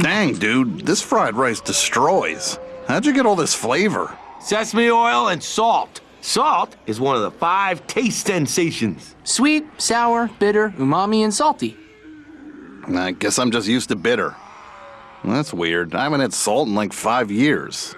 Dang, dude, this fried rice destroys. How'd you get all this flavor? Sesame oil and salt. Salt is one of the five taste sensations. Sweet, sour, bitter, umami, and salty. I guess I'm just used to bitter. That's weird. I haven't had salt in like five years.